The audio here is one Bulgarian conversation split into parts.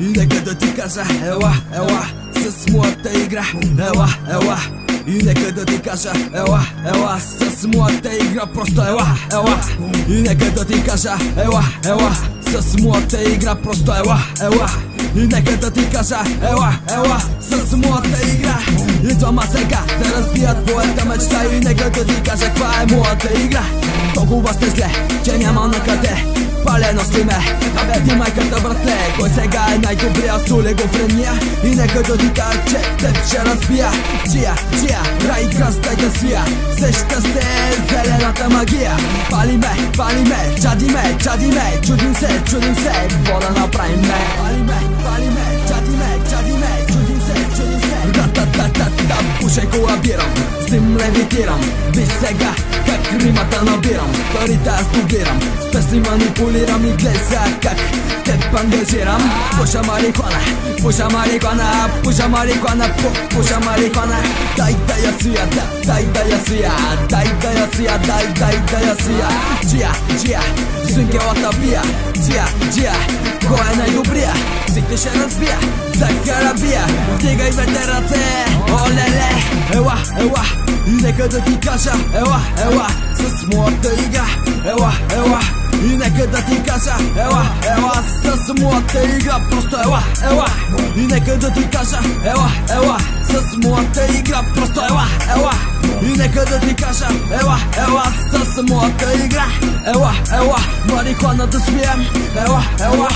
Нека да ти кажа, ела, ела С моята игра, ела, ела. И нека да ти кажа, ела, ела С моята игра, просто ела, ела. И нека да ти кажа, ела, ела С моята игра, просто ела, ела. И нека да ти кажа, ела, ела С моята игра. Идвам аз сега да разбия твоята мечта. И нека да ти кажа, каква е моята игра Толкова сте зле, че няма на къде. Палено си ме, абе ти майката братле. Кой сега е най-добрия с олигофрения И нека да ти кажа, че теб ще разбия. Чия, чия, рай крас дай да свия. Сеща се зелената магия. Пали ме, пали ме, чади ме, чади ме. Чудим се, чудим се, какво да направим ме Пали ме, пали ме, чади ме, чади ме. Чудим се, чудим се. Ра-та-та-та-та, пушай колабирам С ним левитирам, виж сега как римата набирам Парите аз добирам, с песни манипулирам И гледай сега как теб ангажирам Пуша марихуана, пуша марихуана Пуша марихуана, пу, пуша марихуана Дай да я свия, да, дай да я свия Дай да я свия, дай, дай да я свия Джия, джия, свинкелата бия Джия, джия, кой е най-добрия? Всички ще разбия, за карабия Вдигай двете ръце, олеле Ела, ела, и нека да ти кажа Ела, ела, с моята игра Ела, ела, и нека да ти кажа Ела, ела, с моята игра Просто ела, ела, и нека да ти кажа Ела, ела, с моята игра Просто ела, ела, и нека да ти кажа Ела, ела, с моята игра Ела, ела, марихуана да свием Ела, ела,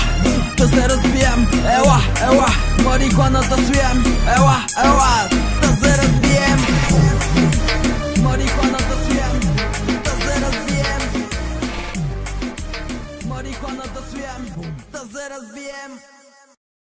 да се разбием Ела, ела, марихуана да свием Ела, ела, разбием Марихуана да свием Да се разбием